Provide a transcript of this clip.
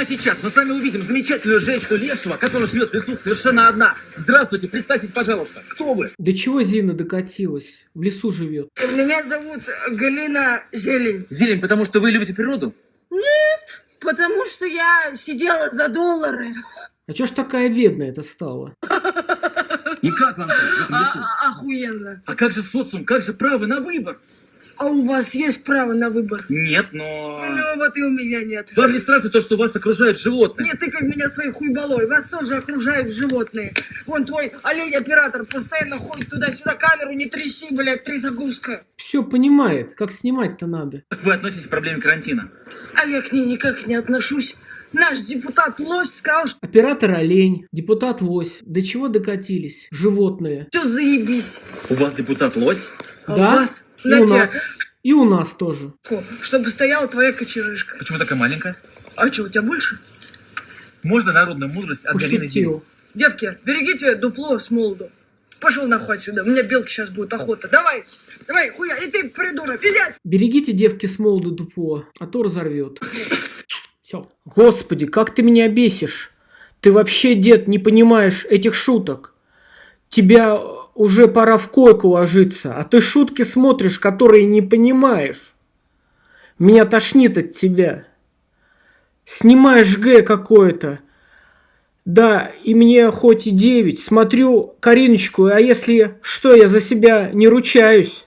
Прямо сейчас мы с вами увидим замечательную женщину Лешего, которая живет в лесу совершенно одна. Здравствуйте, представьтесь, пожалуйста. Кто вы? До чего Зина докатилась? В лесу живет. Меня зовут Галина Зелень. Зелень, потому что вы любите природу? Потому что я сидела за доллары. А чё ж такая бедная это стала? И как вам в этом А- лесу? а- охуенно. А как же социум, как же право на выбор? А у вас есть право на выбор? Нет, но... Ну вот и у меня нет. Вам не страшно то, что вас окружают животные? Не тыкай меня своей хуйбалой. Вас тоже окружают животные. Вон твой олень-оператор постоянно ходит туда-сюда. Камеру не тряси, блядь, трясогузка. Все понимает, как снимать-то надо. Как вы относитесь к проблеме карантина? А я к ней никак не отношусь. Наш депутат Лось сказал, что Оператор олень, депутат лось. До чего докатились? Животные. все заебись. У вас депутат лось? А Да? у вас И у нас. И у нас тоже. чтобы стояла твоя кочерышка. Почему такая маленькая? А что, у тебя больше? Можно народную мудрость от Галины Зелень? Пошутил. Девки, берегите дупло с молоду. Пошел нахуй отсюда, у меня белки сейчас будет охота. Давай, давай, хуя, и ты, придурок, иди Берегите девки с молоду дупло, а то разорвет. Господи, как ты меня бесишь. Ты вообще, дед, не понимаешь этих шуток. Тебя уже пора в койку ложиться, а ты шутки смотришь, которые не понимаешь. Меня тошнит от тебя. Снимаешь Г какое-то. Да, и мне хоть и девять. Смотрю Кариночку, а если что, я за себя не ручаюсь.